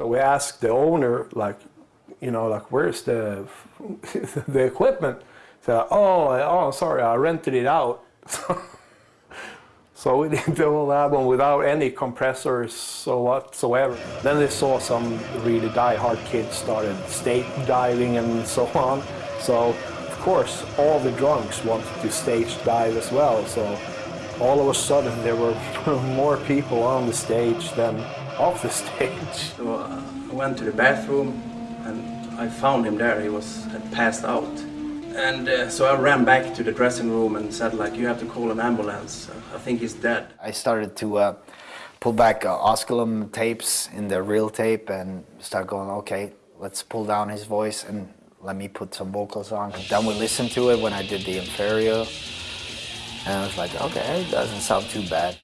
So we asked the owner, like, you know, like, where's the the equipment? So, oh, oh, sorry, I rented it out. so we did the whole album without any compressors so whatsoever. Then they saw some really die-hard kids started stage diving and so on. So, of course, all the drunks wanted to stage dive as well. So all of a sudden there were more people on the stage than off the stage. So uh, I went to the bathroom and I found him there. He was had passed out. And uh, so I ran back to the dressing room and said like, you have to call an ambulance. I think he's dead. I started to uh, pull back uh, osculum tapes in the reel tape and start going, okay, let's pull down his voice and let me put some vocals on. Then we listened to it when I did the Inferio. And I was like, okay, it doesn't sound too bad.